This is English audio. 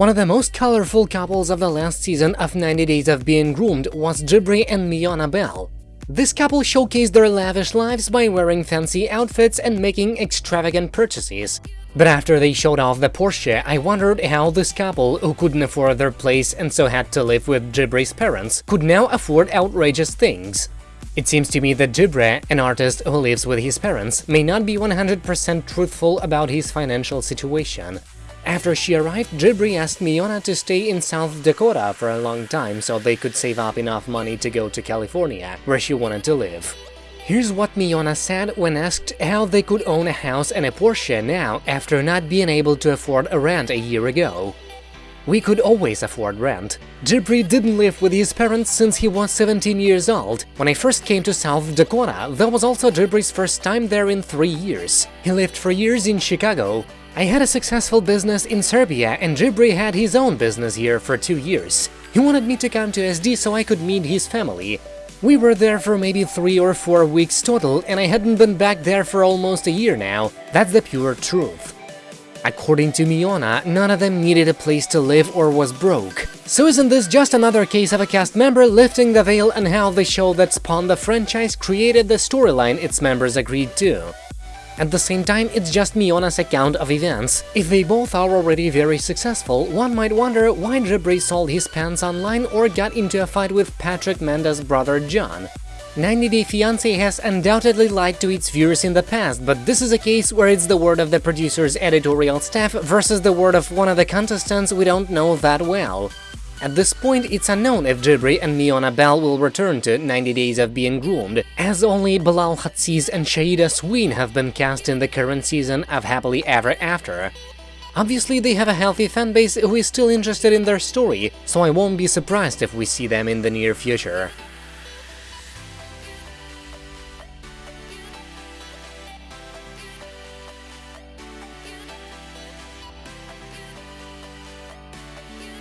One of the most colorful couples of the last season of 90 Days of Being Groomed was Jibri and Miona Bell. This couple showcased their lavish lives by wearing fancy outfits and making extravagant purchases. But after they showed off the Porsche, I wondered how this couple, who couldn't afford their place and so had to live with Jibri's parents, could now afford outrageous things. It seems to me that Jibri, an artist who lives with his parents, may not be 100% truthful about his financial situation. After she arrived, Jibri asked Miona to stay in South Dakota for a long time so they could save up enough money to go to California, where she wanted to live. Here's what Miona said when asked how they could own a house and a Porsche now after not being able to afford a rent a year ago. We could always afford rent. Jibri didn't live with his parents since he was 17 years old. When I first came to South Dakota, that was also Jibri's first time there in three years. He lived for years in Chicago, I had a successful business in Serbia and Jibri had his own business here for two years. He wanted me to come to SD so I could meet his family. We were there for maybe three or four weeks total and I hadn't been back there for almost a year now. That's the pure truth. According to Miona, none of them needed a place to live or was broke. So isn't this just another case of a cast member lifting the veil on how the show that spawned the franchise created the storyline its members agreed to? At the same time, it's just Miona's account of events. If they both are already very successful, one might wonder why Jibri sold his pants online or got into a fight with Patrick Mendes's brother John. 90 Day Fiancé has undoubtedly lied to its viewers in the past, but this is a case where it's the word of the producer's editorial staff versus the word of one of the contestants we don't know that well. At this point, it's unknown if Jibri and Miona Bell will return to 90 Days of Being Groomed, as only Bilal Hazziez and Shaeeda Sween have been cast in the current season of Happily Ever After. Obviously, they have a healthy fanbase who is still interested in their story, so I won't be surprised if we see them in the near future.